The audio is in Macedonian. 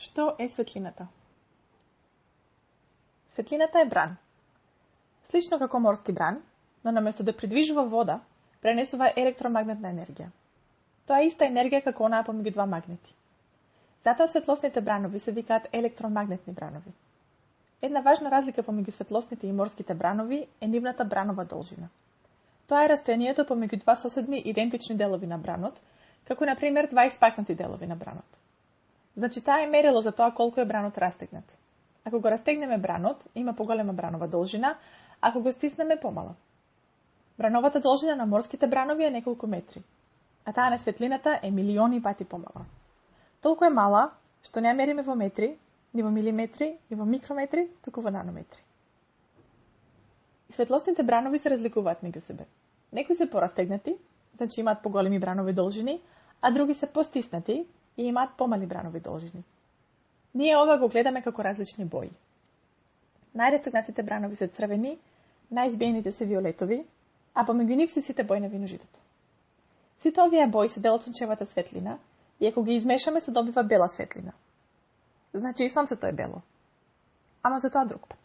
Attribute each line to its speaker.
Speaker 1: Што е светлината? Светлината е бран. Слично како морски бран, но наместо да придвижува вода, пренесува електромагнетна енергија. Тоа е иста енергија како онаа помеѓу два магнети. Затоа светлосните бранови се викаат електромагнетни бранови. Една важна разлика помеѓу светлосните и морските бранови е нивната бранова должина. Тоа е растојанието помеѓу два соседни идентични делови на бранот, како на пример два испакнати делови на бранот. Значи, таа е мерило за тоа колку е бранот растегнат. Ако го растегнеме бранот, има поголема бранова должина, ако го стиснеме помала. Брановата должина на морските бранови е неколку метри, а таа на светлината е милиони пати помала. Толку е мала, што не ја мериме во метри, ни во милиметри, ни во микрометри, туку во нанометри. И светлосните бранови се разликуваат меѓу себе. Некои се порастегнати, значи имаат поголеми бранови должини, а други се постиснати, и имаат помали бранови должини. Ние ова го гледаме како различни бои. Најрестогнатите бранови се црвени, најизбиените се виолетови, а помеѓу нив се сите бои на виножитото. Сите овие бои се дел од сончевата светлина и ако ги измешаме се добива бела светлина. Значи и сонцето е бело. Ама за тоа друг пат.